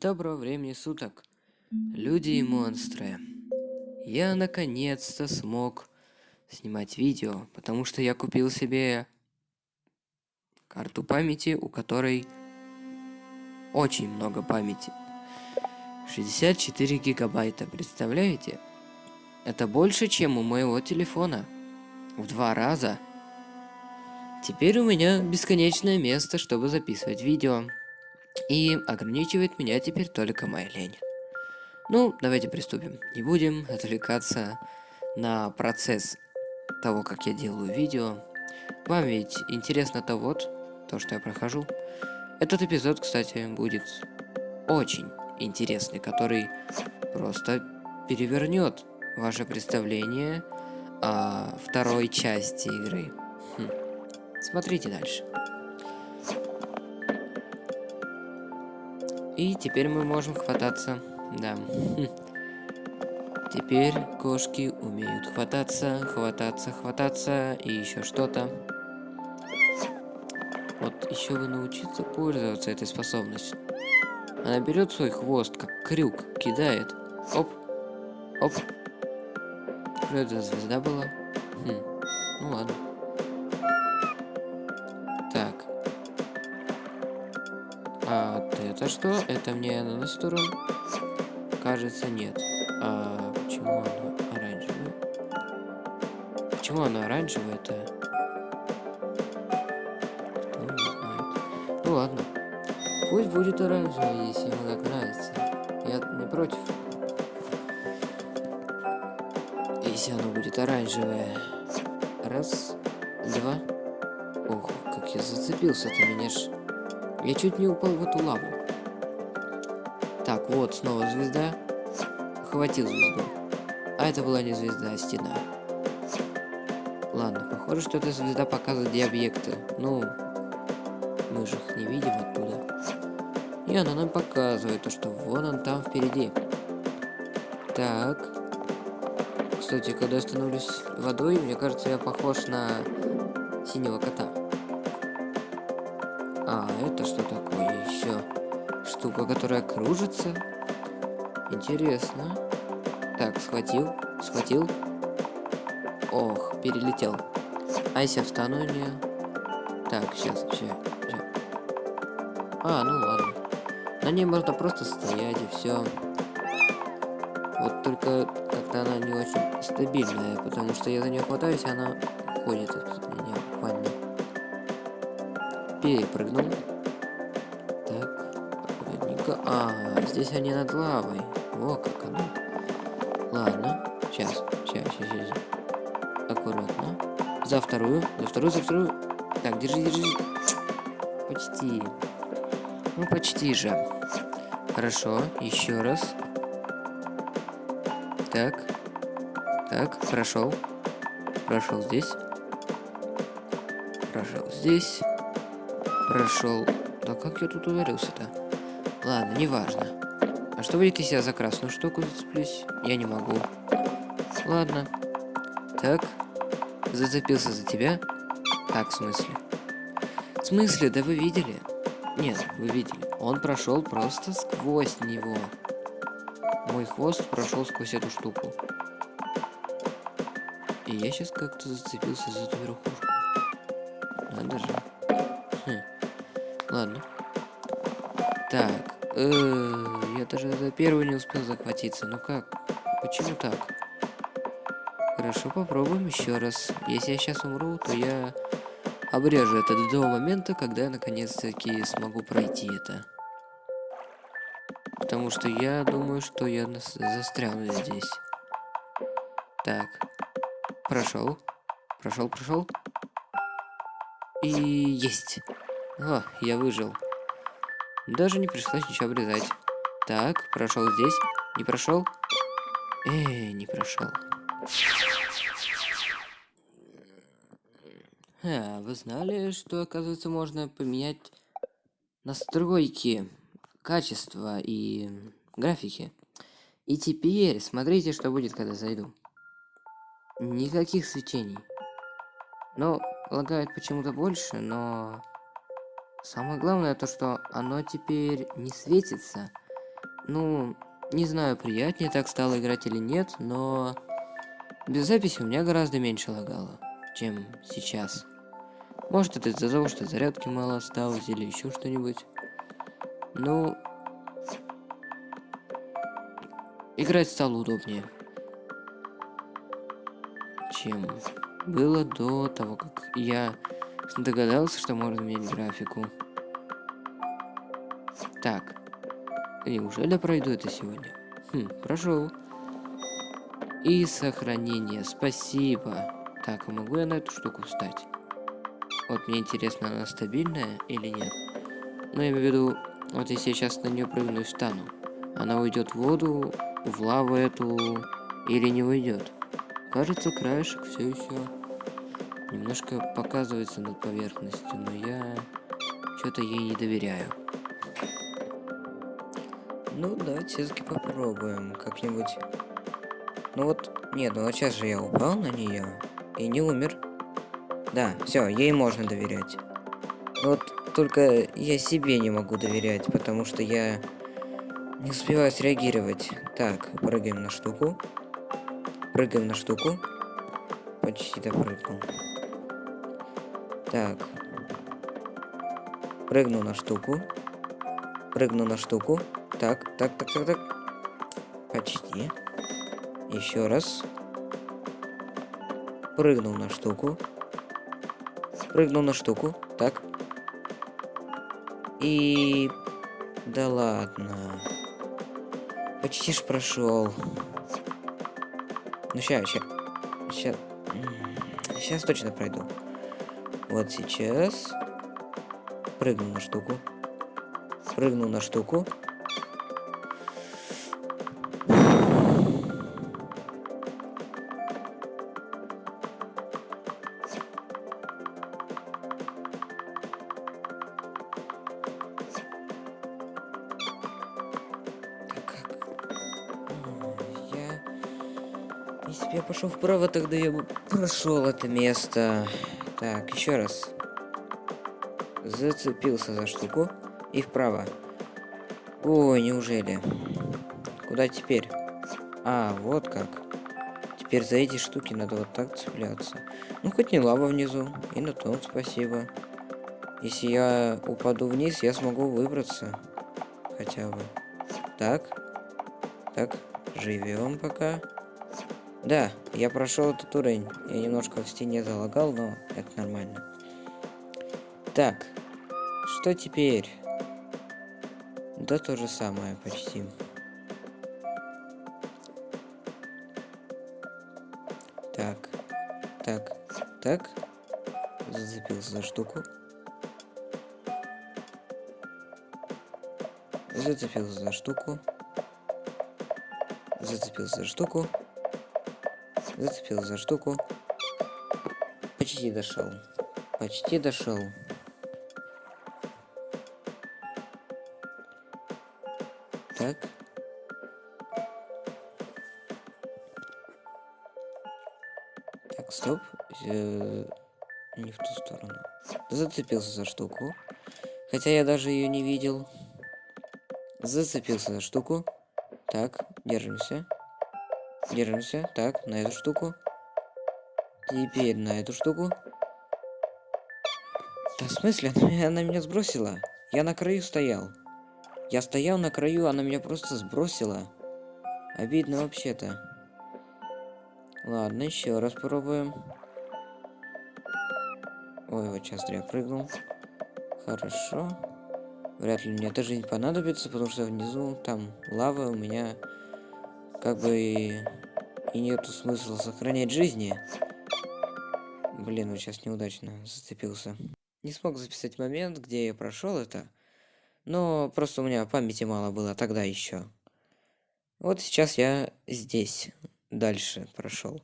Доброго времени суток, люди и монстры. Я наконец-то смог снимать видео, потому что я купил себе карту памяти, у которой очень много памяти. 64 гигабайта, представляете? Это больше, чем у моего телефона. В два раза. Теперь у меня бесконечное место, чтобы записывать видео. И ограничивает меня теперь только моя лень. Ну, давайте приступим. Не будем отвлекаться на процесс того, как я делаю видео. Вам ведь интересно-то вот, то, что я прохожу. Этот эпизод, кстати, будет очень интересный, который просто перевернет ваше представление о второй части игры. Хм. Смотрите дальше. И теперь мы можем хвататься. Да. Теперь кошки умеют хвататься, хвататься, хвататься и еще что-то. Вот еще бы научиться пользоваться этой способностью. Она берет свой хвост, как крюк, кидает. Оп. Оп. Что это звезда была? Хм. Ну ладно. Что? Это мне на сторону? Кажется, нет. А почему она оранжевая? Почему она оранжевая-то? Кто не знает. Ну ладно. Пусть будет оранжевая, если ему так нравится. Я не против. Если оно будет оранжевое. Раз, два. Ох, как я зацепился-то, меня ж... Я чуть не упал в эту лаву. Так, вот снова звезда. Хватил звезду. А это была не звезда, а стена. Ладно, похоже, что эта звезда показывает, где объекты. Ну, мы же их не видим оттуда. И она нам показывает то, что вон он там впереди. Так. Кстати, когда я становлюсь водой, мне кажется, я похож на синего кота. А, это что такое еще? Штука, которая кружится? Интересно. Так, схватил, схватил. Ох, перелетел. А если встану не... Так, сейчас, сейчас, сейчас. А, ну ладно. На ней можно просто стоять и все. Вот только как-то она не очень стабильная, потому что я за нее хватаюсь, она уходит от меня буквально. Перепрыгнул. А, здесь они над лавой. О, как оно. Ладно, сейчас, сейчас, сейчас, сейчас. Аккуратно. За вторую, за вторую, за вторую. Так, держи, держи. Почти. Ну, почти же. Хорошо, еще раз. Так. Так, прошел. Прошел здесь. Прошел здесь. Прошел. Да как я тут ударился-то? Ладно, неважно. А что будет, если я за красную штуку зацеплюсь? Я не могу. Ладно. Так. Зацепился за тебя. Так, в смысле? В смысле? Да вы видели? Нет, вы видели. Он прошел просто сквозь него. Мой хвост прошел сквозь эту штуку. И я сейчас как-то зацепился за эту верхушку. Надо же. Я даже за первую не успел захватиться. Ну как? Почему так? Хорошо, попробуем еще раз. Если я сейчас умру, то я обрежу это до момента, когда я наконец-таки смогу пройти это. Потому что я думаю, что я застряну здесь. Так. Прошел. Прошел, прошел. И есть. О, я выжил. Даже не пришлось ничего обрезать. Так, прошел здесь. Не прошел. Эй, не прошел. А, вы знали, что, оказывается, можно поменять настройки, качества и графики? И теперь смотрите, что будет, когда зайду. Никаких свечений. Но лагает почему-то больше, но... Самое главное то, что оно теперь не светится. Ну, не знаю, приятнее так стало играть или нет, но без записи у меня гораздо меньше лагало, чем сейчас. Может это из-за того, что зарядки мало осталось или еще что-нибудь. Ну, играть стало удобнее, чем было до того, как я догадался, что можно менять графику. Так, неужели пройду это сегодня? Хм, прошел. И сохранение, спасибо. Так, а могу я на эту штуку встать? Вот мне интересно, она стабильная или нет. Ну, я имею в виду, вот если я сейчас на нее прыгну и встану, она уйдет в воду, в лаву эту, или не уйдет. Кажется, краешек все еще немножко показывается над поверхностью, но я что-то ей не доверяю. Ну, давайте все-таки попробуем как-нибудь. Ну вот, нет, ну вот сейчас же я упал на нее и не умер. Да, все, ей можно доверять. Вот только я себе не могу доверять, потому что я не успеваю среагировать. Так, прыгаем на штуку. Прыгаем на штуку. Почти допрыгнул. Так. Прыгну на штуку. Прыгну на штуку. Так, так, так, так, так. Почти. Еще раз. Прыгнул на штуку. Прыгнул на штуку. Так. И... Да ладно. Почти ж прошел. Ну сейчас, сейчас. Сейчас. Точно пройду. Вот сейчас. Прыгну на штуку. Прыгну на штуку. Если бы я пошел вправо, тогда я бы прошел это место. Так, еще раз. Зацепился за штуку. И вправо. Ой, неужели? Куда теперь? А, вот как. Теперь за эти штуки надо вот так цепляться. Ну, хоть не лава внизу. И на том спасибо. Если я упаду вниз, я смогу выбраться. Хотя бы. Так. Так. Живем пока. Да, я прошел этот уровень. Я немножко в стене залагал, но это нормально. Так, что теперь? Да то же самое почти. Так, так, так. Зацепился за штуку. Зацепился за штуку. Зацепился за штуку. Зацепил за штуку. Почти дошел. Почти дошел. Так. Так, стоп. Э не в ту сторону. Зацепился за штуку. Хотя я даже ее не видел. Зацепился за штуку. Так, держимся. Держимся. Так, на эту штуку. Теперь на эту штуку. Да в смысле? Она меня сбросила. Я на краю стоял. Я стоял на краю, она меня просто сбросила. Обидно вообще-то. Ладно, еще раз попробуем. Ой, вот сейчас я прыгнул. Хорошо. Вряд ли мне даже не понадобится, потому что внизу там лава у меня как бы и, нету смысла сохранять жизни. Блин, вот сейчас неудачно зацепился. Не смог записать момент, где я прошел это. Но просто у меня памяти мало было тогда еще. Вот сейчас я здесь. Дальше прошел.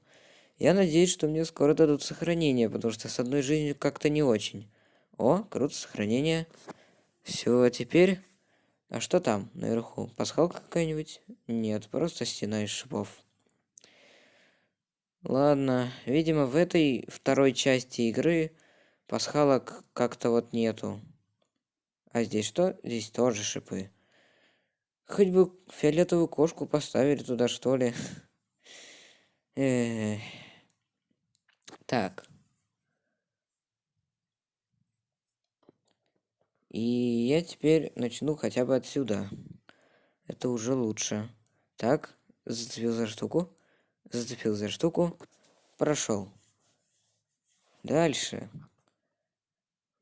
Я надеюсь, что мне скоро дадут сохранение, потому что с одной жизнью как-то не очень. О, круто, сохранение. Все, а теперь а что там наверху? Пасхалка какая-нибудь? Нет, просто стена из шипов. Ладно, видимо, в этой второй части игры пасхалок как-то вот нету. А здесь что? Здесь тоже шипы. Хоть бы фиолетовую кошку поставили туда, что ли. Так. И я теперь начну хотя бы отсюда. Это уже лучше. Так, зацепил за штуку. Зацепил за штуку. Прошел. Дальше.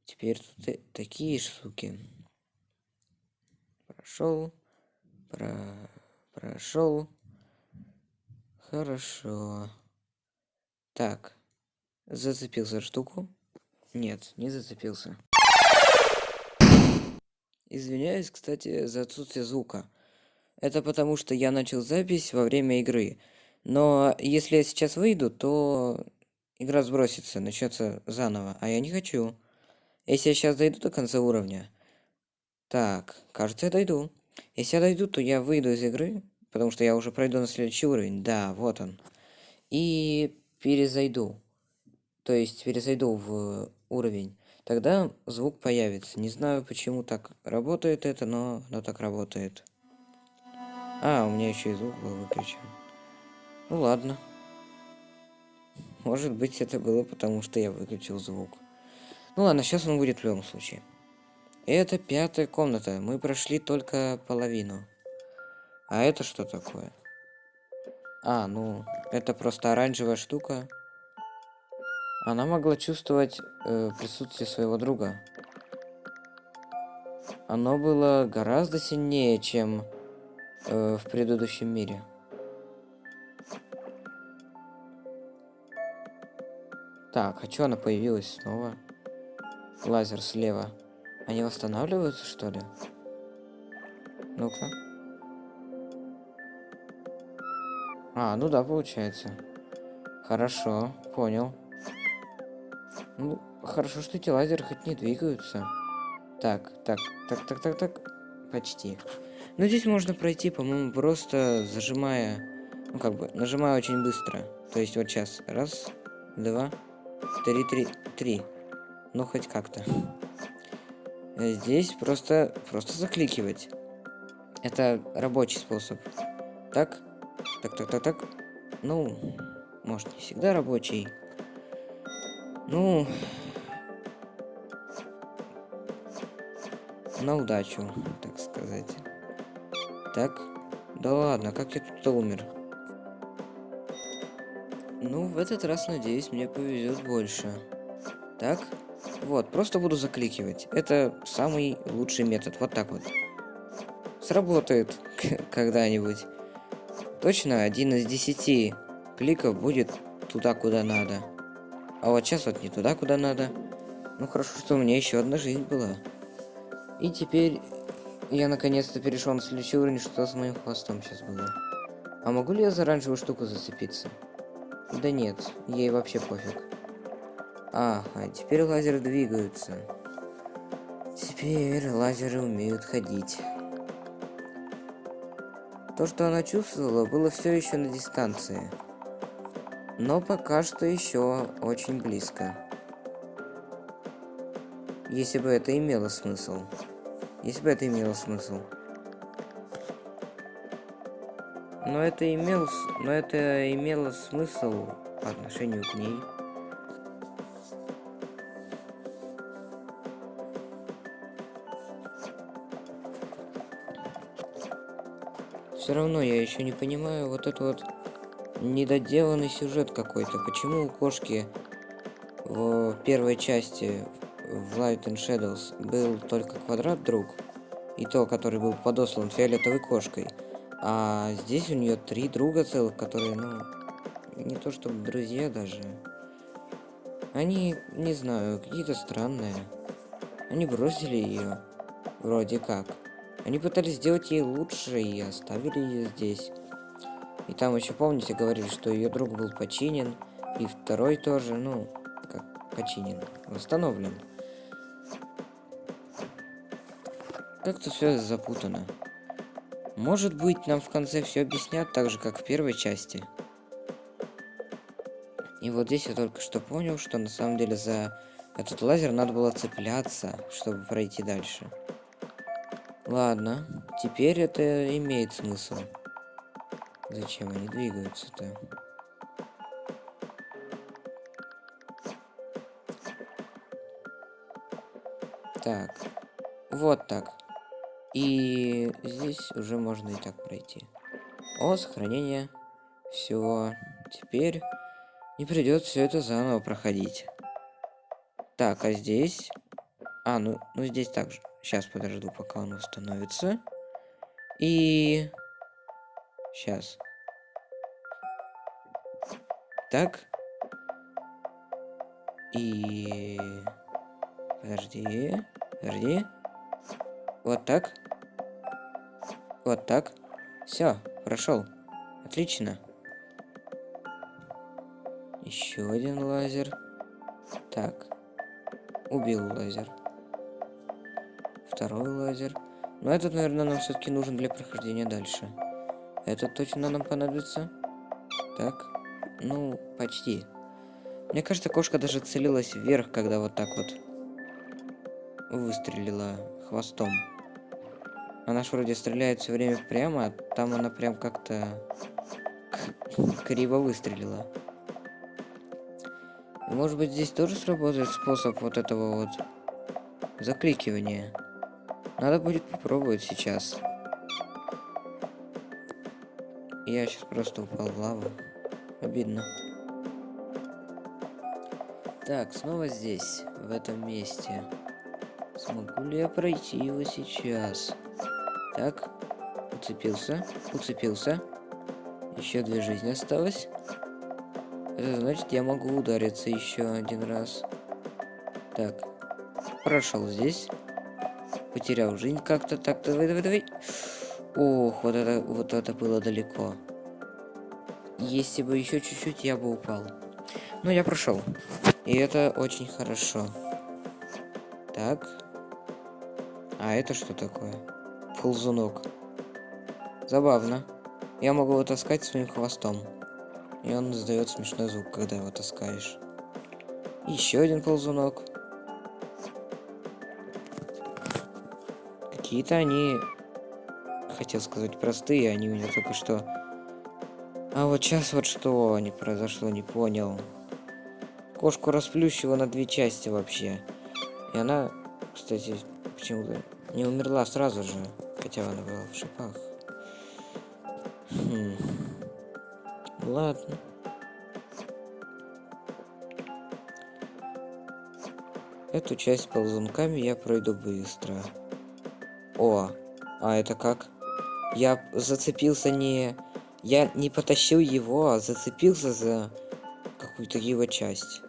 Теперь тут такие штуки. Прошел. Про... Прошел. Хорошо. Так. Зацепил за штуку. Нет, не зацепился. Извиняюсь, кстати, за отсутствие звука. Это потому, что я начал запись во время игры. Но если я сейчас выйду, то игра сбросится, начнется заново. А я не хочу. Если я сейчас дойду до конца уровня... Так, кажется, я дойду. Если я дойду, то я выйду из игры, потому что я уже пройду на следующий уровень. Да, вот он. И перезайду. То есть перезайду в уровень. Тогда звук появится. Не знаю, почему так работает это, но оно так работает. А, у меня еще и звук был выключен. Ну ладно. Может быть, это было потому, что я выключил звук. Ну ладно, сейчас он будет в любом случае. Это пятая комната. Мы прошли только половину. А это что такое? А, ну, это просто оранжевая штука. Она могла чувствовать э, присутствие своего друга. Оно было гораздо сильнее, чем э, в предыдущем мире. Так, а что она появилась снова? Лазер слева. Они восстанавливаются, что ли? Ну-ка. А, ну да, получается. Хорошо, понял. Ну, хорошо, что эти лазеры хоть не двигаются. Так, так, так, так, так, так. Почти. Ну, здесь можно пройти, по-моему, просто зажимая... Ну, как бы, нажимая очень быстро. То есть вот сейчас. Раз, два, три, три, три. Ну, хоть как-то. Здесь просто, просто закликивать. Это рабочий способ. Так, так, так, так, так. Ну, может, не всегда рабочий. Ну, на удачу, так сказать. Так, да ладно, как я тут умер? Ну, в этот раз, надеюсь, мне повезет больше. Так, вот, просто буду закликивать. Это самый лучший метод, вот так вот. Сработает когда-нибудь. Точно один из десяти кликов будет туда, куда надо. А вот сейчас вот не туда, куда надо. Ну хорошо, что у меня еще одна жизнь была. И теперь я наконец-то перешел на следующий уровень, что с моим хвостом сейчас было. А могу ли я за оранжевую штуку зацепиться? Да нет, ей вообще пофиг. А, а теперь лазеры двигаются. Теперь лазеры умеют ходить. То, что она чувствовала, было все еще на дистанции но пока что еще очень близко. Если бы это имело смысл. Если бы это имело смысл. Но это имел, но это имело смысл по отношению к ней. Все равно я еще не понимаю вот это вот недоделанный сюжет какой-то. Почему у кошки в первой части в Light and Shadows был только квадрат друг, и то, который был подослан фиолетовой кошкой, а здесь у нее три друга целых, которые, ну, не то чтобы друзья даже. Они, не знаю, какие-то странные. Они бросили ее, вроде как. Они пытались сделать ей лучше и оставили ее здесь. И там еще, помните, говорили, что ее друг был починен, и второй тоже, ну, как починен, восстановлен. Как-то все запутано. Может быть, нам в конце все объяснят так же, как в первой части. И вот здесь я только что понял, что на самом деле за этот лазер надо было цепляться, чтобы пройти дальше. Ладно. теперь это имеет смысл. Зачем они двигаются-то? Так. Вот так. И здесь уже можно и так пройти. О, сохранение. Все. Теперь не придется все это заново проходить. Так, а здесь... А, ну, ну здесь также. Сейчас подожду, пока он установится. И... Сейчас. Так. И... Подожди. Подожди. Вот так. Вот так. Все, прошел. Отлично. Еще один лазер. Так. Убил лазер. Второй лазер. Но этот, наверное, нам все-таки нужен для прохождения дальше. Этот точно нам понадобится. Так. Ну, почти. Мне кажется, кошка даже целилась вверх, когда вот так вот выстрелила хвостом. Она ж вроде стреляет все время прямо, а там она прям как-то криво выстрелила. Может быть, здесь тоже сработает способ вот этого вот закликивания. Надо будет попробовать сейчас. Я сейчас просто упал в лаву. Обидно. Так, снова здесь, в этом месте. Смогу ли я пройти его сейчас? Так, уцепился, уцепился. Еще две жизни осталось. Это значит, я могу удариться еще один раз. Так, прошел здесь. Потерял жизнь как-то. Так, давай, давай, давай. Ох, вот это, вот это было далеко. Если бы еще чуть-чуть, я бы упал. Но я прошел. И это очень хорошо. Так. А это что такое? Ползунок. Забавно. Я могу его таскать своим хвостом. И он издает смешной звук, когда его таскаешь. Еще один ползунок. Какие-то они, хотел сказать, простые, они у меня только что... А вот сейчас вот что не произошло, не понял. Кошку расплющило на две части вообще. И она, кстати, почему-то не умерла сразу же, хотя она была в шипах. Хм. Ладно. Эту часть ползунками я пройду быстро. О, а это как? Я зацепился не... Я не потащил его, а зацепился за какую-то его часть.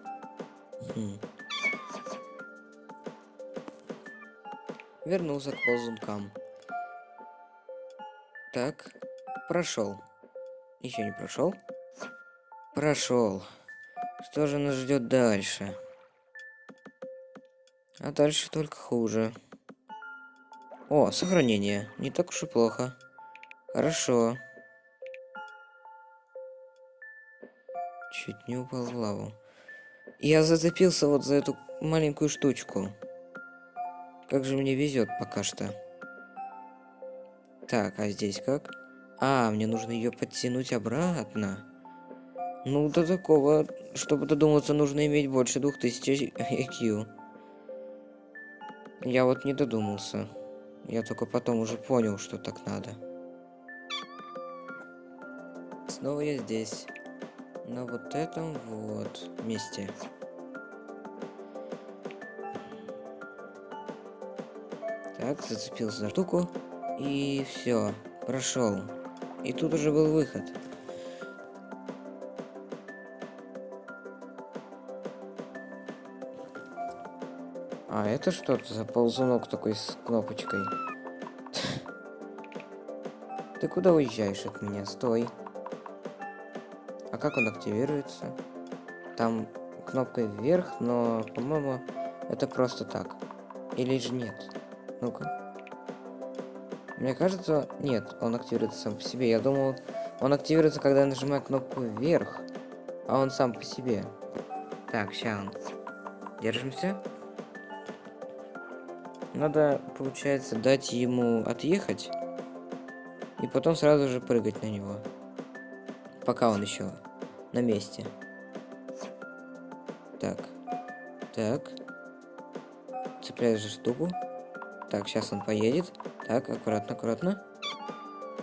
Хм. Вернулся к ползункам. Так, прошел. Еще не прошел? Прошел. Что же нас ждет дальше? А дальше только хуже. О, сохранение. Не так уж и плохо. Хорошо. Чуть не упал в лаву. Я зацепился вот за эту маленькую штучку. Как же мне везет пока что. Так, а здесь как? А, мне нужно ее подтянуть обратно. Ну, до такого, чтобы додуматься, нужно иметь больше 2000 IQ. Я вот не додумался. Я только потом уже понял, что так надо. Снова я здесь. На вот этом вот месте. Так, зацепился за штуку. И все, прошел. И тут уже был выход. А, это что-то за ползунок такой с кнопочкой. Ты куда уезжаешь от меня? Стой. А как он активируется? Там кнопкой вверх, но, по-моему, это просто так. Или же нет? Ну-ка. Мне кажется, нет, он активируется сам по себе. Я думал, он активируется, когда я нажимаю кнопку вверх, а он сам по себе. Так, сейчас. Держимся. Надо, получается, дать ему отъехать. И потом сразу же прыгать на него. Пока он еще на месте. Так. Так. Цепляешь же штуку. Так, сейчас он поедет. Так, аккуратно, аккуратно.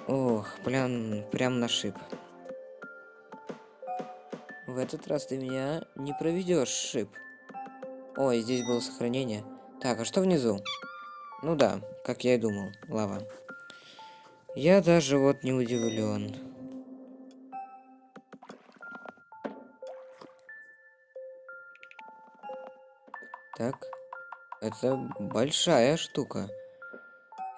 Ох, прям, прям на шип. В этот раз ты меня не проведешь, шип. Ой, здесь было сохранение. Так, а что внизу? Ну да, как я и думал, лава. Я даже вот не удивлен. Так. Это большая штука.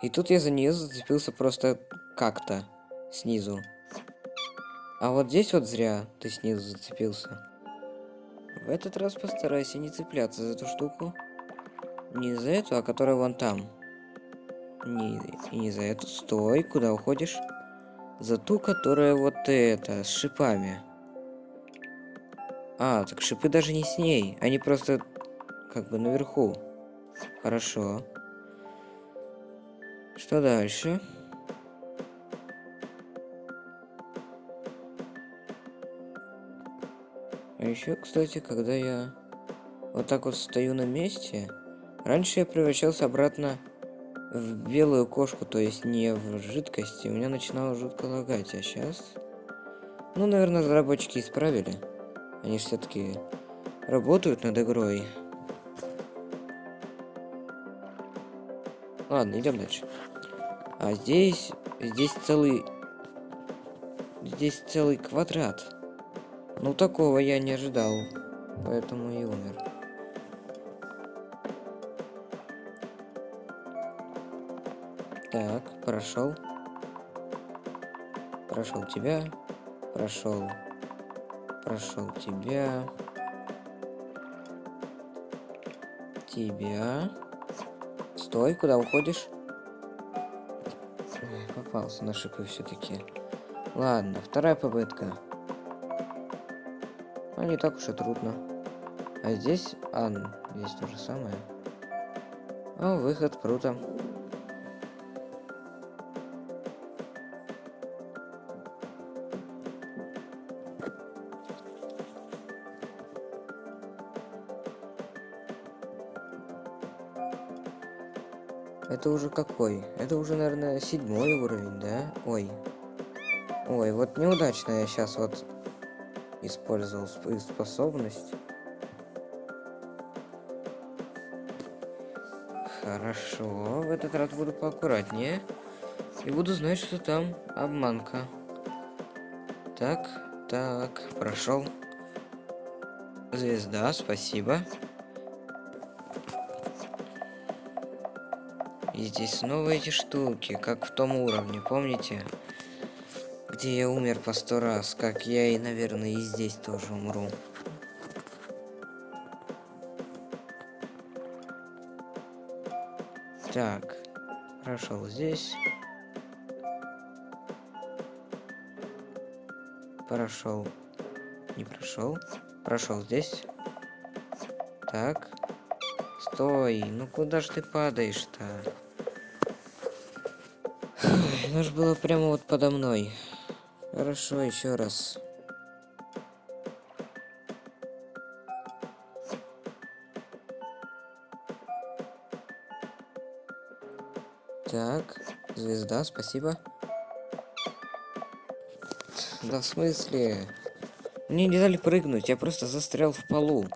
И тут я за нее зацепился просто как-то снизу. А вот здесь вот зря ты снизу зацепился. В этот раз постарайся не цепляться за эту штуку. Не за эту, а которая вон там. Не, не за эту. Стой, куда уходишь? За ту, которая вот эта, с шипами. А, так шипы даже не с ней. Они просто как бы наверху. Хорошо. Что дальше? А еще, кстати, когда я вот так вот стою на месте, раньше я превращался обратно в белую кошку, то есть не в жидкость, и у меня начинало жутко лагать, а сейчас... Ну, наверное, разработчики исправили. Они все-таки работают над игрой. Ладно, идем дальше. А здесь... Здесь целый... Здесь целый квадрат. Ну, такого я не ожидал. Поэтому и умер. Так, прошел. Прошел тебя. Прошел. Прошел тебя. Тебя. Стой, куда уходишь? Попался на шипы все-таки. Ладно, вторая попытка. А не так уж и трудно. А здесь... А, здесь то же самое. О, выход, круто. Это уже какой? Это уже, наверное, седьмой уровень, да? Ой. Ой, вот неудачно я сейчас вот использовал способность. Хорошо, в этот раз буду поаккуратнее. И буду знать, что там обманка. Так, так, прошел. Звезда, спасибо. И здесь снова эти штуки, как в том уровне, помните? Где я умер по сто раз, как я и, наверное, и здесь тоже умру. Так, прошел здесь. Прошел. Не прошел. Прошел здесь. Так. Стой, ну куда ж ты падаешь-то? Оно же было прямо вот подо мной. Хорошо, еще раз. Так, звезда, спасибо. Да в смысле? Мне не дали прыгнуть, я просто застрял в полу.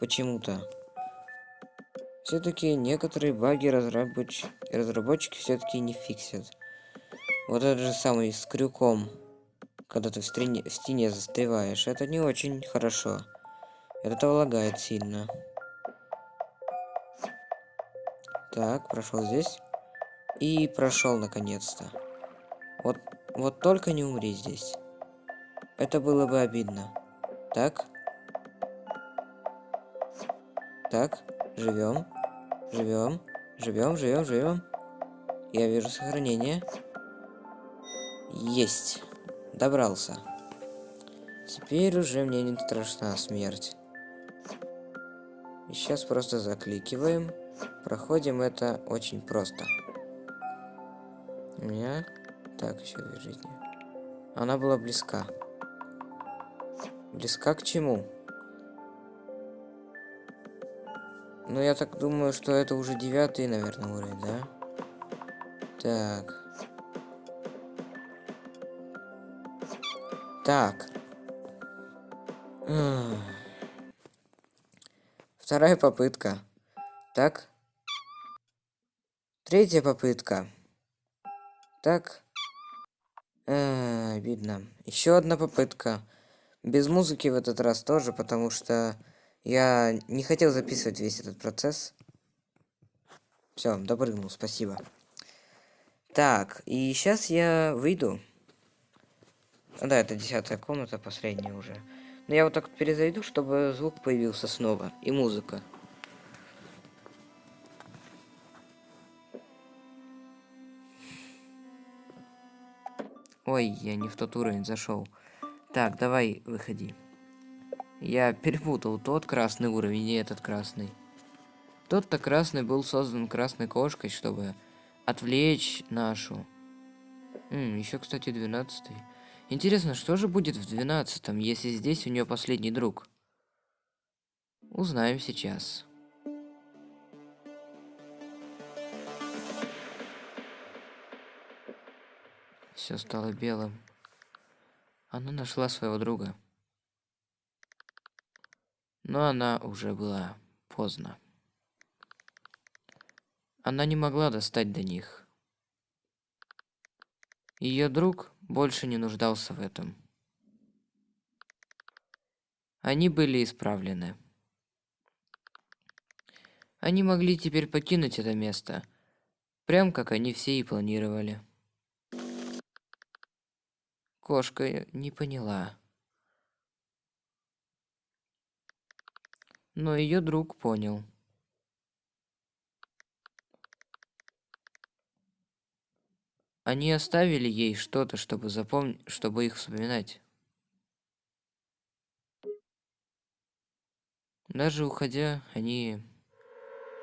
Почему-то. Все-таки некоторые баги разработч... разработчики все-таки не фиксят. Вот этот же самый с крюком, когда ты в, стене, в стене застреваешь, это не очень хорошо. Это лагает сильно. Так, прошел здесь. И прошел наконец-то. Вот, вот только не умри здесь. Это было бы обидно. Так. Так, живем. Живем. Живем, живем, живем. Я вижу сохранение. Есть. Добрался. Теперь уже мне не страшна смерть. И сейчас просто закликиваем. Проходим это очень просто. У меня... Так, еще две жизни. Она была близка. Близка к чему? Ну, я так думаю, что это уже девятый, наверное, уровень, да? Так. Так. Вторая попытка. Так. Третья попытка. Так. А, видно. Еще одна попытка. Без музыки в этот раз тоже, потому что я не хотел записывать весь этот процесс. Все, допрыгнул, спасибо. Так, и сейчас я выйду. Да, это десятая комната, последняя уже. Но я вот так перезайду, чтобы звук появился снова. И музыка. Ой, я не в тот уровень зашел. Так, давай, выходи. Я перепутал тот красный уровень и этот красный. Тот-то красный был создан красной кошкой, чтобы отвлечь нашу. Еще, кстати, двенадцатый. Интересно, что же будет в двенадцатом, если здесь у нее последний друг? Узнаем сейчас. Все стало белым. Она нашла своего друга. Но она уже была поздно. Она не могла достать до них. Ее друг больше не нуждался в этом. Они были исправлены. Они могли теперь покинуть это место, прям как они все и планировали. Кошка не поняла. Но ее друг понял. Они оставили ей что-то, чтобы запомнить, чтобы их вспоминать. Даже уходя, они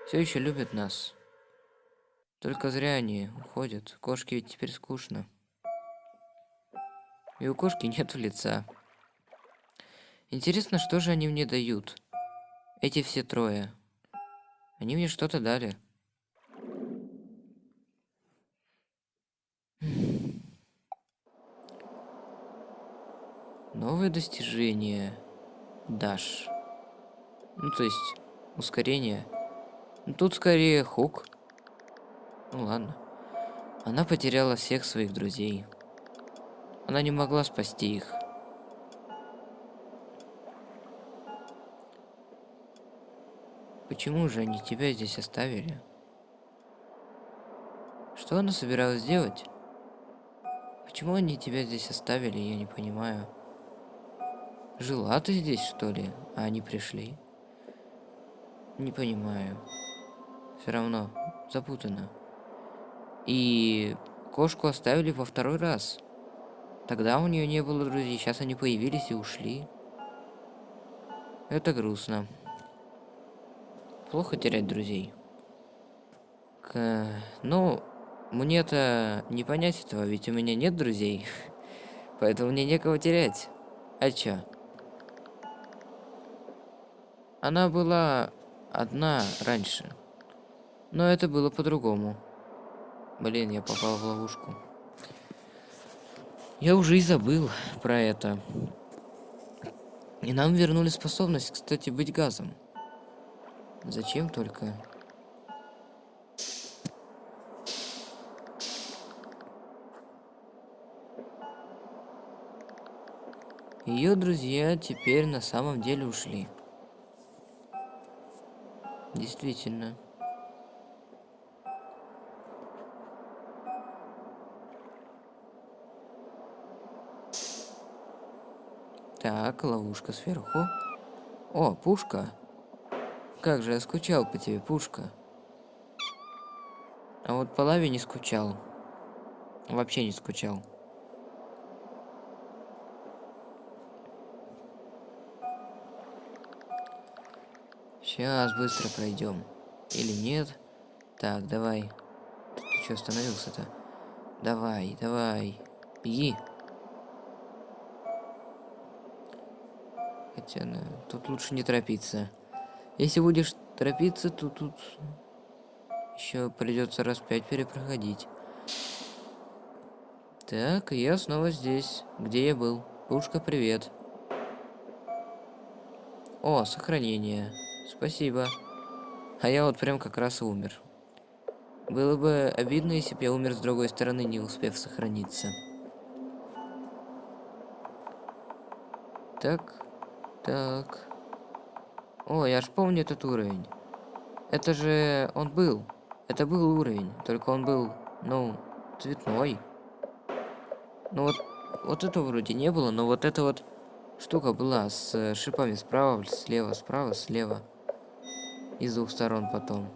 все еще любят нас. Только зря они уходят. Кошке ведь теперь скучно. И у кошки нет лица. Интересно, что же они мне дают? Эти все трое. Они мне что-то дали. Новое достижение. Даш. Ну, то есть, ускорение. Ну, тут скорее хук. Ну, ладно. Она потеряла всех своих друзей. Она не могла спасти их. Почему же они тебя здесь оставили? Что она собиралась делать? Почему они тебя здесь оставили, я не понимаю. Жила ты здесь, что ли? А они пришли? Не понимаю. Все равно запутано. И кошку оставили во второй раз. Тогда у нее не было друзей, сейчас они появились и ушли. Это грустно. Плохо терять друзей. К... Ну, мне-то не понять этого, ведь у меня нет друзей. Поэтому мне некого терять. А чё? Она была одна раньше. Но это было по-другому. Блин, я попал в ловушку. Я уже и забыл про это. И нам вернули способность, кстати, быть газом. Зачем только? Ее друзья теперь на самом деле ушли. Действительно. Так, ловушка сверху. О, пушка. Как же я скучал по тебе, пушка. А вот по лаве не скучал. Вообще не скучал. Сейчас быстро пройдем. Или нет? Так, давай. Ты что остановился-то? Давай, давай. Беги. Хотя, ну, тут лучше не торопиться. Если будешь торопиться, то тут еще придется раз пять перепроходить. Так, я снова здесь, где я был. Пушка, привет. О, сохранение. Спасибо. А я вот прям как раз умер. Было бы обидно, если бы я умер с другой стороны, не успев сохраниться. Так, так. О, я ж помню этот уровень. Это же он был. Это был уровень, только он был, ну, цветной. Ну вот, вот это вроде не было, но вот эта вот штука была с шипами справа, слева, справа, слева. И с двух сторон потом.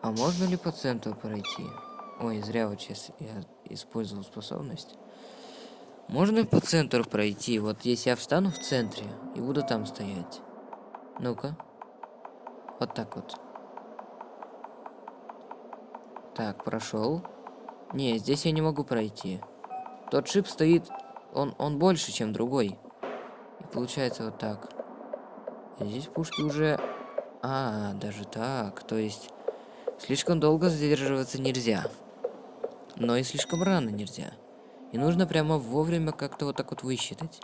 А можно ли по центру пройти? Ой, зря вот сейчас я использовал способность. Можно по центру пройти? Вот если я встану в центре и буду там стоять. Ну-ка. Вот так вот. Так, прошел. Не, здесь я не могу пройти. Тот шип стоит, он, он больше, чем другой. И получается вот так. И здесь пушки уже... А, даже так. То есть, слишком долго задерживаться нельзя. Но и слишком рано нельзя. И нужно прямо вовремя как-то вот так вот высчитать.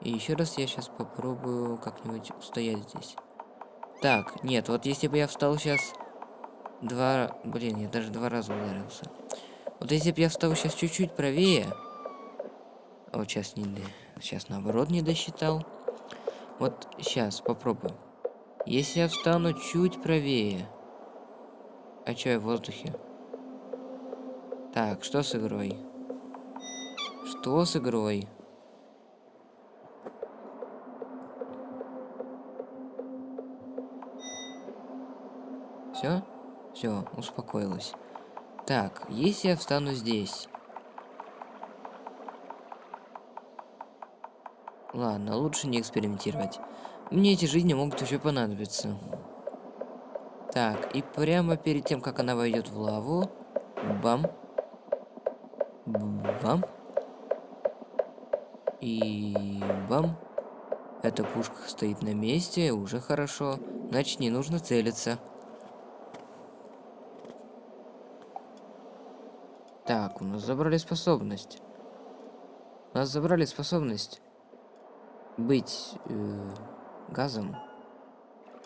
И еще раз я сейчас попробую как-нибудь устоять здесь. Так, нет, вот если бы я встал сейчас два... Блин, я даже два раза ударился. Вот если бы я встал сейчас чуть-чуть правее... Вот сейчас не... Сейчас наоборот не досчитал. Вот сейчас попробую. Если я встану чуть правее... А что я в воздухе? Так, что с игрой? Что с игрой? Все? Все, успокоилась. Так, если я встану здесь... Ладно, лучше не экспериментировать. Мне эти жизни могут еще понадобиться. Так, и прямо перед тем, как она войдет в лаву... Бам. Бам. И бам. Эта пушка стоит на месте, уже хорошо. Значит, не нужно целиться. Так, у нас забрали способность. У нас забрали способность быть э, газом.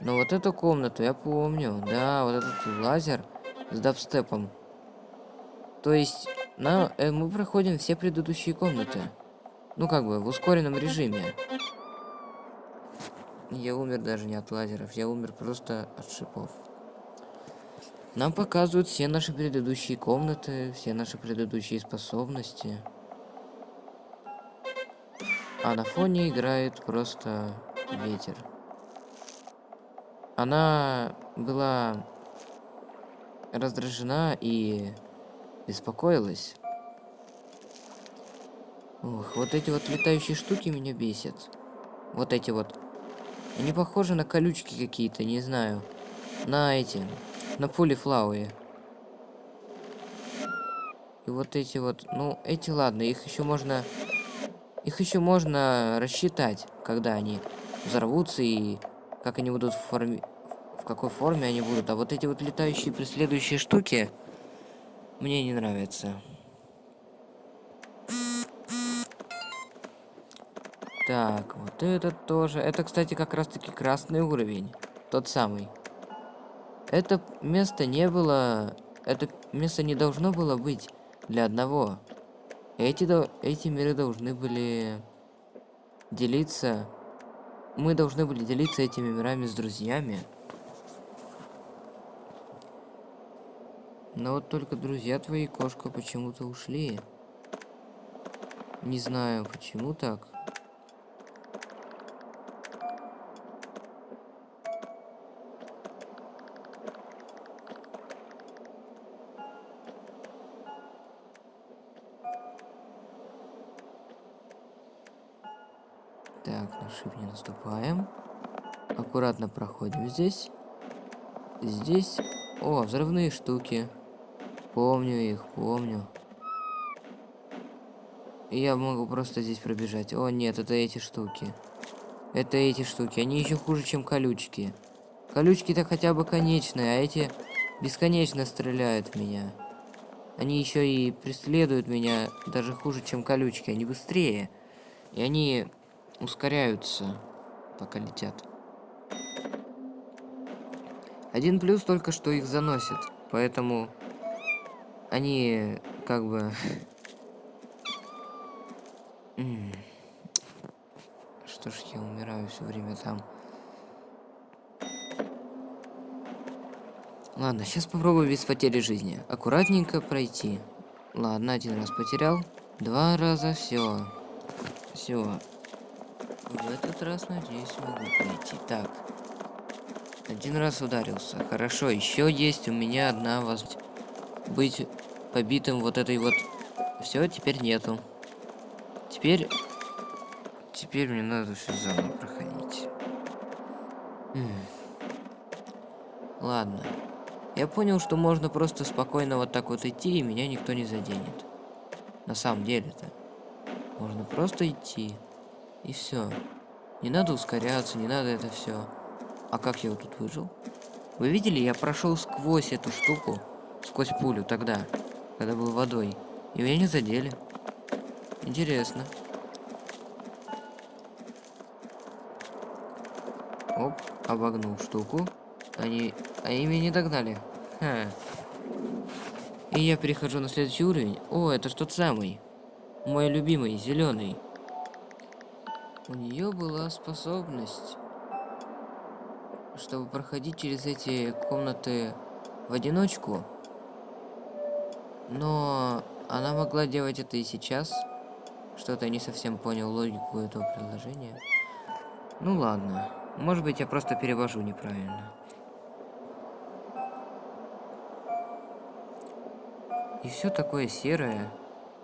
Но вот эту комнату я помню. Да, вот этот лазер с дабстепом. То есть, на, э, мы проходим все предыдущие комнаты. Ну, как бы, в ускоренном режиме. Я умер даже не от лазеров, я умер просто от шипов. Нам показывают все наши предыдущие комнаты, все наши предыдущие способности. А на фоне играет просто ветер. Она была раздражена и беспокоилась. Ух, вот эти вот летающие штуки меня бесят. Вот эти вот. Они похожи на колючки какие-то, не знаю. На эти. На пулифлауе. И вот эти вот, ну, эти ладно, их еще можно... Их еще можно рассчитать, когда они взорвутся и как они будут в форме... В какой форме они будут. А вот эти вот летающие преследующие штуки мне не нравятся. Так, вот этот тоже. Это, кстати, как раз-таки красный уровень. Тот самый. Это место не было... Это место не должно было быть для одного. Эти, эти миры должны были делиться... Мы должны были делиться этими мирами с друзьями. Но вот только друзья твои, кошка, почему-то ушли. Не знаю, почему так. Проходим здесь. Здесь... О, взрывные штуки. Помню их, помню. Я могу просто здесь пробежать. О, нет, это эти штуки. Это эти штуки. Они еще хуже, чем колючки. Колючки-то хотя бы конечные, а эти бесконечно стреляют в меня. Они еще и преследуют меня даже хуже, чем колючки. Они быстрее. И они ускоряются, пока летят. Один плюс только, что их заносит. Поэтому они как бы... Что ж я умираю все время там. Ладно, сейчас попробую без потери жизни. Аккуратненько пройти. Ладно, один раз потерял. Два раза, все. Все. В этот раз, надеюсь, могу пройти. Так. Один раз ударился. Хорошо, еще есть у меня одна возможность. Быть побитым вот этой вот... Все, теперь нету. Теперь... Теперь мне надо все заново проходить. М Ладно. Я понял, что можно просто спокойно вот так вот идти, и меня никто не заденет. На самом деле-то. Можно просто идти. И все. Не надо ускоряться, не надо это все. А как я вот тут выжил? Вы видели, я прошел сквозь эту штуку, сквозь пулю тогда, когда был водой. И меня не задели. Интересно. Оп, обогнул штуку. Они, они меня не догнали. Ха. И я перехожу на следующий уровень. О, это ж тот самый. Мой любимый, зеленый. У нее была способность, чтобы проходить через эти комнаты в одиночку. Но она могла делать это и сейчас. Что-то не совсем понял логику этого предложения. Ну ладно. Может быть, я просто перевожу неправильно. И все такое серое.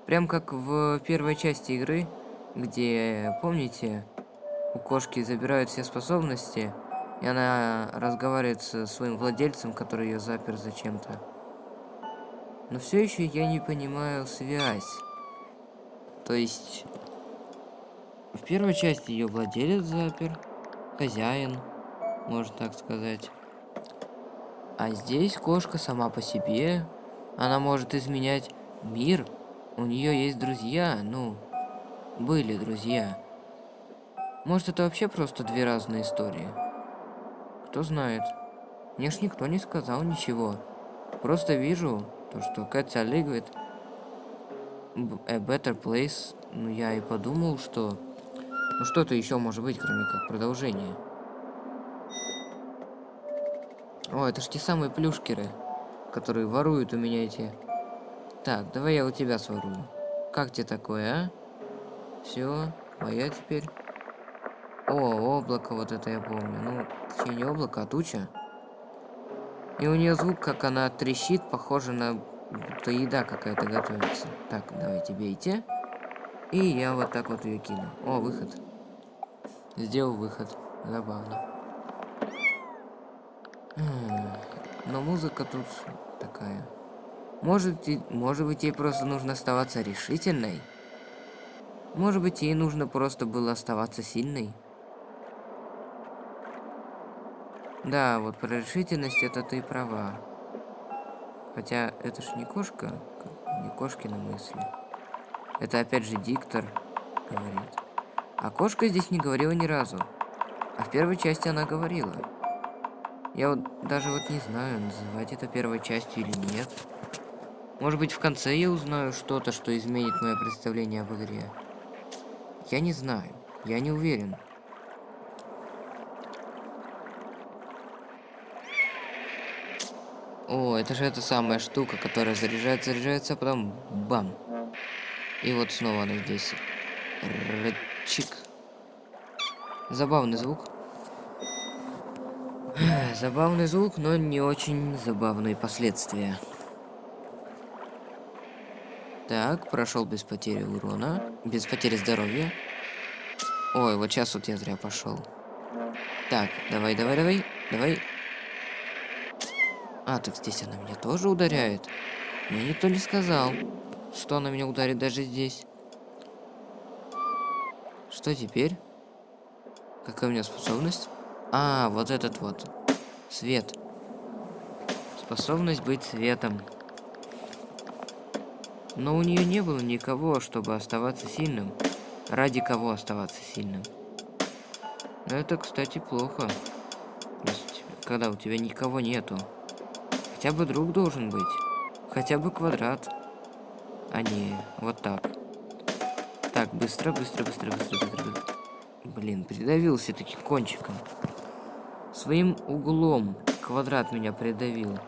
Прям как в первой части игры, где, помните, у кошки забирают все способности, и она разговаривает со своим владельцем, который ее запер зачем-то. Но все еще я не понимаю связь. То есть, в первой части ее владелец запер, хозяин, можно так сказать. А здесь кошка сама по себе, она может изменять мир. У нее есть друзья, ну, были друзья. Может, это вообще просто две разные истории? Кто знает. Мне ж никто не сказал ничего. Просто вижу то, что Катя говорит a better place. Ну, я и подумал, что... Ну, что-то еще может быть, кроме как продолжение. О, это ж те самые плюшкеры которые воруют у меня эти... Так, давай я у тебя сворую. Как тебе такое, а? Все, моя теперь. О, облако вот это я помню. Ну, точнее не облако, а туча. И у нее звук, как она трещит, похоже на будто еда какая-то готовится. Так, давайте бейте. И я вот так вот ее кину. О, выход. Сделал выход. Забавно. Но музыка тут такая. Может, и, может быть, ей просто нужно оставаться решительной? Может быть, ей нужно просто было оставаться сильной? Да, вот про решительность это ты права. Хотя это ж не кошка, не кошкина мысли. Это опять же диктор говорит. А кошка здесь не говорила ни разу. А в первой части она говорила. Я вот даже вот не знаю, называть это первой частью или нет. Может быть, в конце я узнаю что-то, что изменит мое представление об игре. Я не знаю. Я не уверен. О, это же эта самая штука, которая заряжается, заряжается, а потом бам. И вот снова она здесь. Рычик. Забавный звук. Забавный звук, но не очень забавные последствия. Так, прошел без потери урона, без потери здоровья. Ой, вот сейчас вот я зря пошел. Так, давай, давай, давай, давай. А, так здесь она меня тоже ударяет. Мне никто не сказал, что она меня ударит даже здесь. Что теперь? Какая у меня способность? А, вот этот вот. Свет. Способность быть светом. Но у нее не было никого, чтобы оставаться сильным. Ради кого оставаться сильным. Это, кстати, плохо. Когда у тебя никого нету. Хотя бы друг должен быть. Хотя бы квадрат. А не вот так. Так, быстро, быстро, быстро, быстро, быстро. Блин, придавился таким кончиком. Своим углом квадрат меня придавил.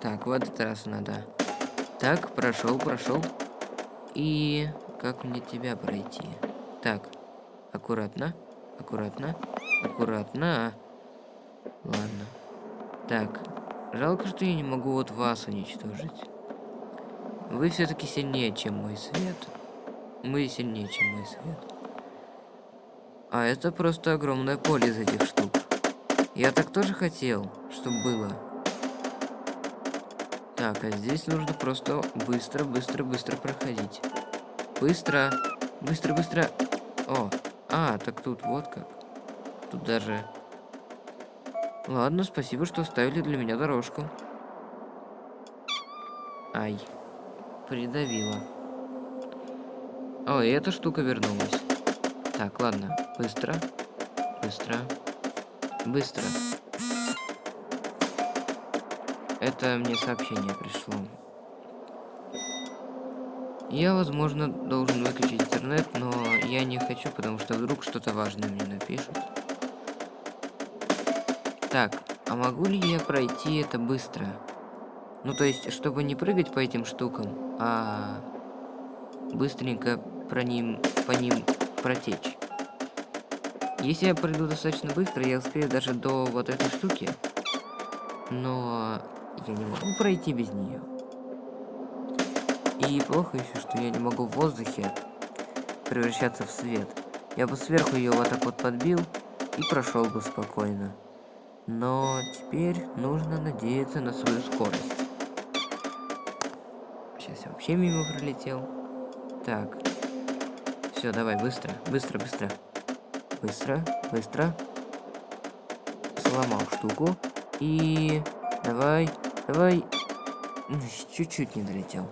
Так, в этот раз надо. Так, прошел, прошел. И как мне тебя пройти? Так, аккуратно, аккуратно, аккуратно. Ладно. Так, жалко, что я не могу вот вас уничтожить. Вы все-таки сильнее, чем мой свет. Мы сильнее, чем мой свет. А это просто огромное поле из этих штук. Я так тоже хотел, чтобы было. Так, а здесь нужно просто быстро, быстро, быстро проходить. Быстро, быстро, быстро. О, а, так тут вот как. Тут даже... Ладно, спасибо, что оставили для меня дорожку. Ай, придавила. О, и эта штука вернулась. Так, ладно, быстро, быстро, быстро. Это мне сообщение пришло. Я, возможно, должен выключить интернет, но я не хочу, потому что вдруг что-то важное мне напишут. Так, а могу ли я пройти это быстро? Ну, то есть, чтобы не прыгать по этим штукам, а быстренько про ним, по ним протечь. Если я пройду достаточно быстро, я успею даже до вот этой штуки. Но я не могу пройти без нее. И плохо еще, что я не могу в воздухе превращаться в свет. Я бы сверху ее вот так вот подбил и прошел бы спокойно. Но теперь нужно надеяться на свою скорость. Сейчас я вообще мимо пролетел. Так. Все, давай, быстро, быстро, быстро. Быстро, быстро. Сломал штуку. И давай, Давай. Чуть-чуть не долетел.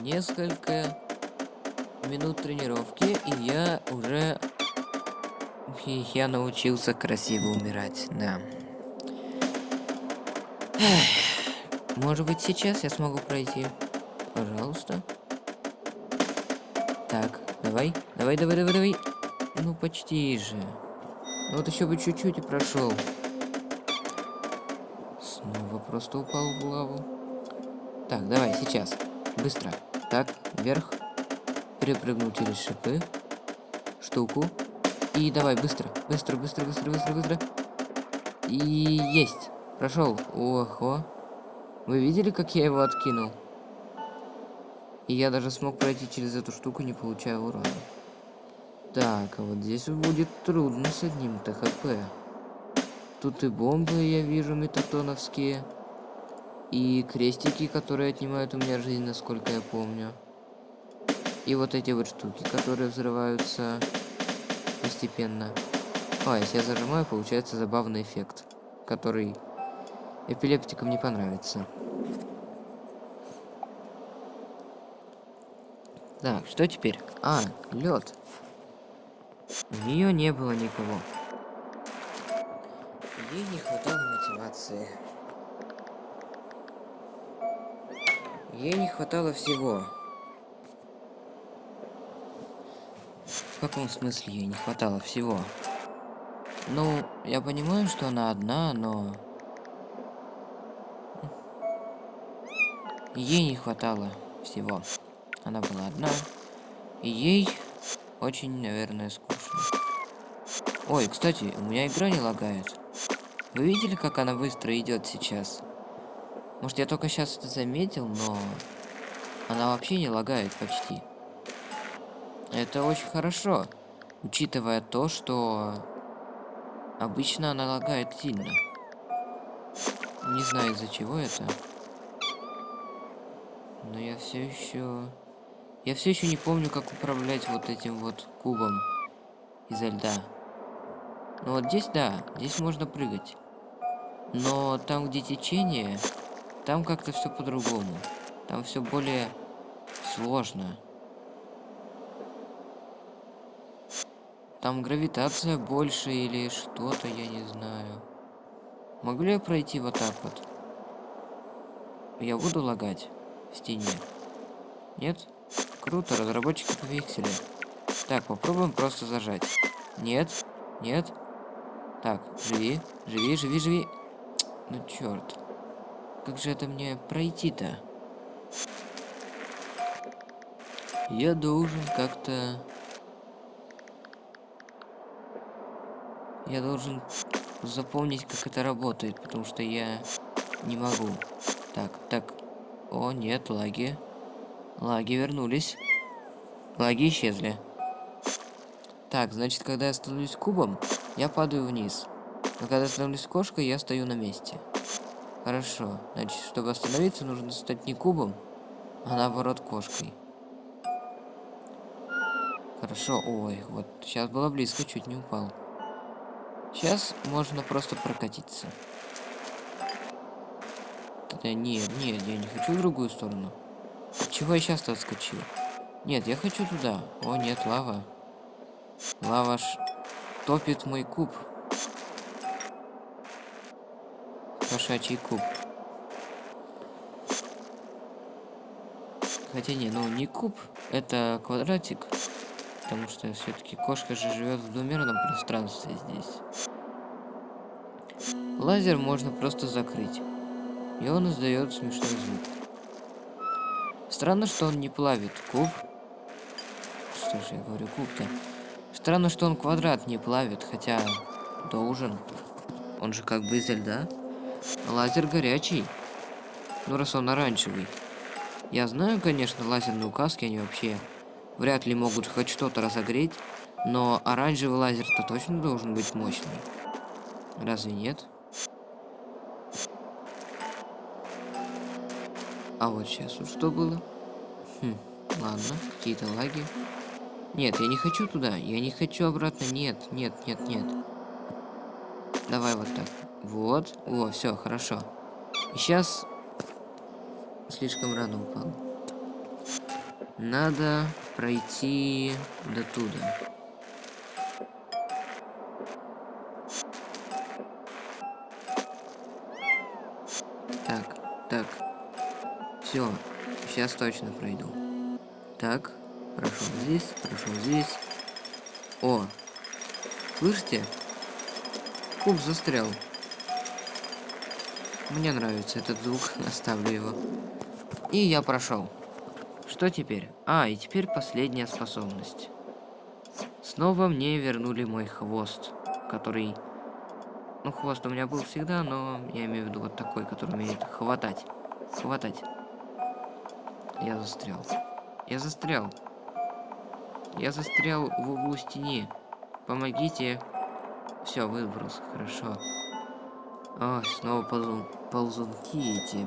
Несколько минут тренировки, и я уже... И я научился красиво умирать, да. Может быть, сейчас я смогу пройти? Пожалуйста. Так, давай, давай, давай, давай, давай. Ну, почти же. Ну, вот еще бы чуть-чуть и прошел просто упал в лаву. Так, давай, сейчас. Быстро. Так, вверх. Перепрыгнул через шипы. Штуку. И давай, быстро. Быстро, быстро, быстро, быстро, быстро. И есть. Прошел. Охо. Вы видели, как я его откинул? И я даже смог пройти через эту штуку, не получая урона. Так, а вот здесь будет трудно с одним ТХП. Тут и бомбы я вижу метатоновские. И крестики, которые отнимают у меня жизнь, насколько я помню. И вот эти вот штуки, которые взрываются постепенно. А, если я зажимаю, получается забавный эффект, который эпилептикам не понравится. Так, что теперь? А, лед. У нее не было никого. Ей не хватало мотивации. Ей не хватало всего. В каком смысле ей не хватало всего? Ну, я понимаю, что она одна, но... Ей не хватало всего. Она была одна. И ей очень, наверное, скучно. Ой, кстати, у меня игра не лагает. Вы видели, как она быстро идет сейчас? Может, я только сейчас это заметил, но она вообще не лагает почти. Это очень хорошо, учитывая то, что обычно она лагает сильно. Не знаю из-за чего это. Но я все еще... Я все еще не помню, как управлять вот этим вот кубом изо льда. Ну вот здесь, да, здесь можно прыгать. Но там, где течение, там как-то все по-другому. Там все более сложно. Там гравитация больше или что-то, я не знаю. Могу ли я пройти вот так вот? Я буду лагать в стене? Нет? Круто, разработчики пофиксили. Так, попробуем просто зажать. Нет, нет. Так, живи, живи, живи, живи. Ну черт. Как же это мне пройти-то? Я должен как-то... Я должен запомнить, как это работает, потому что я не могу. Так, так. О, нет, лаги. Лаги вернулись. Лаги исчезли. Так, значит, когда я становлюсь кубом, я падаю вниз. Но когда становлюсь кошкой, я стою на месте. Хорошо. Значит, чтобы остановиться, нужно стать не кубом, а наоборот кошкой. Хорошо. Ой, вот сейчас было близко, чуть не упал. Сейчас можно просто прокатиться. Да нет, нет, я не хочу в другую сторону. Чего я сейчас-то отскочил? Нет, я хочу туда. О, нет, лава. Лава ж топит мой куб. Кошачий куб. Хотя не, ну не куб, это квадратик. Потому что все-таки кошка же живет в двумерном пространстве здесь. Лазер можно просто закрыть. И он издает смешной звук. Странно, что он не плавит куб. Что же я говорю, куб-то? Странно, что он квадрат не плавит, хотя должен. Он же как бы изо льда. Лазер горячий. Ну, раз он оранжевый. Я знаю, конечно, лазерные указки, они вообще вряд ли могут хоть что-то разогреть, но оранжевый лазер-то точно должен быть мощный. Разве нет? А вот сейчас вот что было? Хм, ладно, какие-то лаги. Нет, я не хочу туда, я не хочу обратно, нет, нет, нет, нет. Давай вот так. Вот, о, все, хорошо. Сейчас слишком рано упал. Надо пройти до туда. Так, так. Все, сейчас точно пройду. Так, прошел здесь, прошел здесь. О, слышите? Куб застрял. Мне нравится этот звук, оставлю его. И я прошел. Что теперь? А, и теперь последняя способность. Снова мне вернули мой хвост, который... Ну, хвост у меня был всегда, но я имею в виду вот такой, который умеет хватать. Хватать. Я застрял. Я застрял. Я застрял в углу стены. Помогите. Все, выброс. Хорошо. Ой, снова ползун... ползунки эти.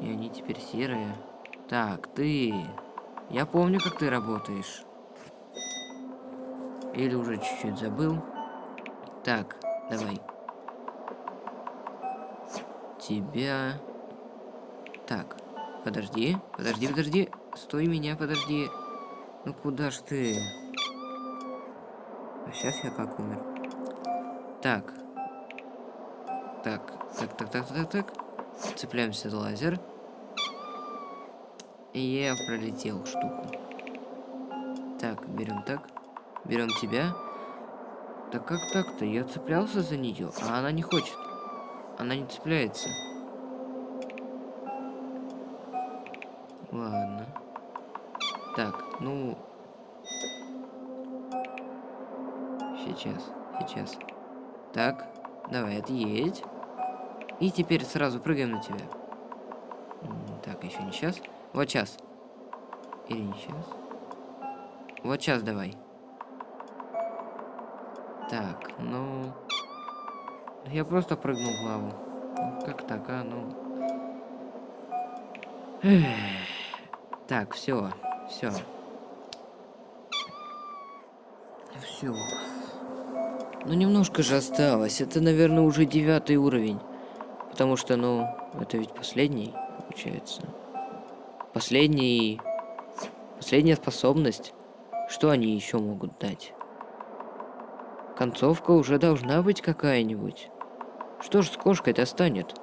И они теперь серые. Так, ты. Я помню, как ты работаешь. Или уже чуть-чуть забыл. Так, давай. Тебя... Так, подожди, подожди, подожди. Стой меня, подожди. Ну куда ж ты? А сейчас я как умер. Так. Так, так, так, так, так, так. Цепляемся за лазер. И я пролетел штуку. Так, берем так. Берем тебя. Так как так-то? Я цеплялся за нее, а она не хочет. Она не цепляется. Ладно. Так, ну... Сейчас, сейчас. Так, давай, отъедь. И теперь сразу прыгаем на тебя. Так, еще не сейчас. Вот сейчас. Или не сейчас. Вот сейчас давай. Так, ну... Я просто прыгнул в лаву. Как так, а? Ну... Так, все, все. Все. Ну, немножко же осталось. Это, наверное, уже девятый уровень. Потому что, ну, это ведь последний, получается. Последний... Последняя способность. Что они еще могут дать? Концовка уже должна быть какая-нибудь. Что ж с кошкой-то станет?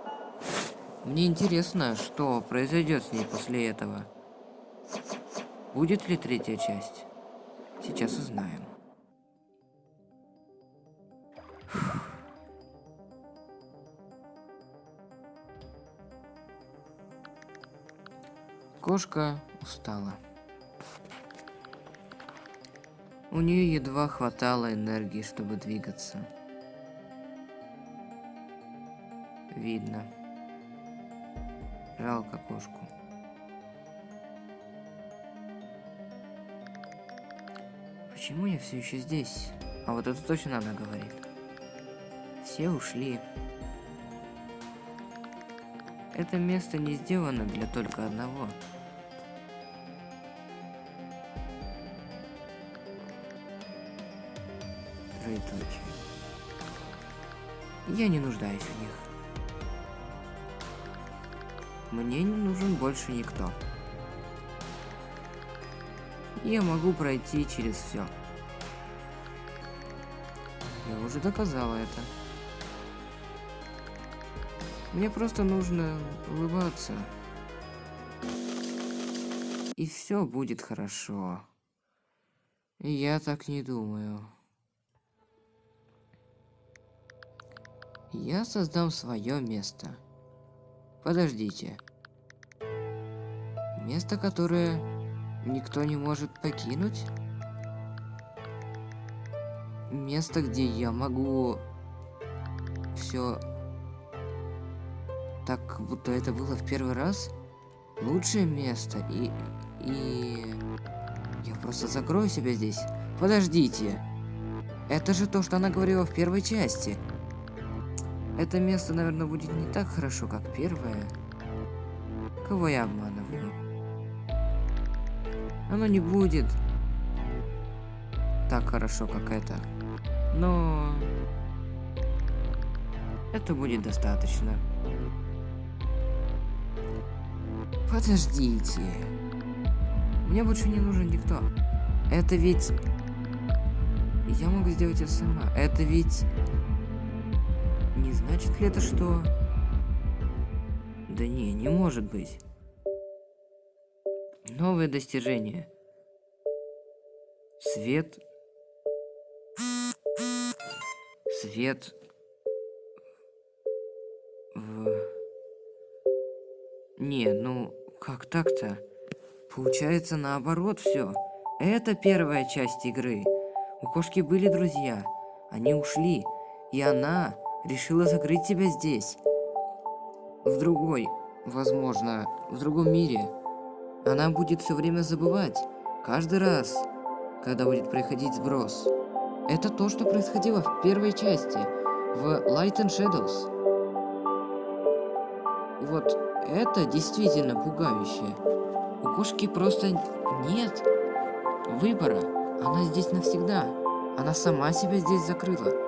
Мне интересно, что произойдет с ней после этого. Будет ли третья часть? Сейчас узнаем. Кошка устала. У нее едва хватало энергии, чтобы двигаться. Видно. Жалко кошку. Почему я все еще здесь? А вот это точно надо говорить. Все ушли. Это место не сделано для только одного. Я не нуждаюсь в них. Мне не нужен больше никто. Я могу пройти через все. Я уже доказала это. Мне просто нужно улыбаться. И все будет хорошо. Я так не думаю. Я создам свое место. Подождите. Место, которое никто не может покинуть? Место, где я могу все так, будто это было в первый раз? Лучшее место и... и... Я просто закрою себя здесь. Подождите. Это же то, что она говорила в первой части. Это место, наверное, будет не так хорошо, как первое. Кого я обманываю? Оно не будет так хорошо, как это. Но... Это будет достаточно. Подождите. Мне больше не нужен никто. Это ведь... Я могу сделать это сама. Это ведь... Значит ли это, что... Да не, не может быть. Новое достижение. Свет... Свет... В... Не, ну, как так-то? Получается наоборот все. Это первая часть игры. У кошки были друзья. Они ушли. И она решила закрыть тебя здесь. В другой, возможно, в другом мире. Она будет все время забывать. Каждый раз, когда будет происходить сброс. Это то, что происходило в первой части. В Light and Shadows. Вот это действительно пугающе. У кошки просто нет выбора. Она здесь навсегда. Она сама себя здесь закрыла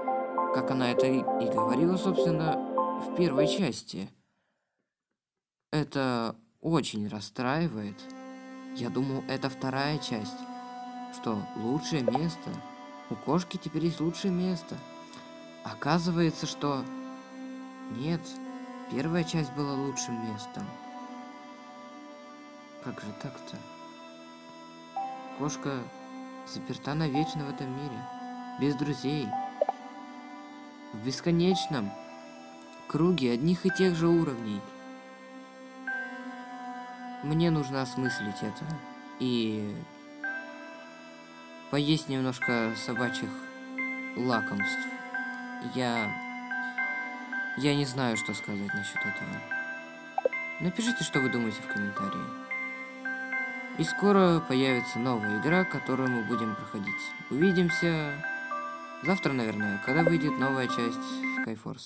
как она это и, говорила, собственно, в первой части. Это очень расстраивает. Я думал, это вторая часть. Что, лучшее место? У кошки теперь есть лучшее место. Оказывается, что... Нет, первая часть была лучшим местом. Как же так-то? Кошка заперта навечно в этом мире. Без друзей в бесконечном круге одних и тех же уровней. Мне нужно осмыслить это и поесть немножко собачьих лакомств я... Я не знаю, что сказать насчет этого. Напишите, что вы думаете в комментарии. И скоро появится новая игра, которую мы будем проходить. Увидимся завтра, наверное, когда выйдет новая часть Skyforce.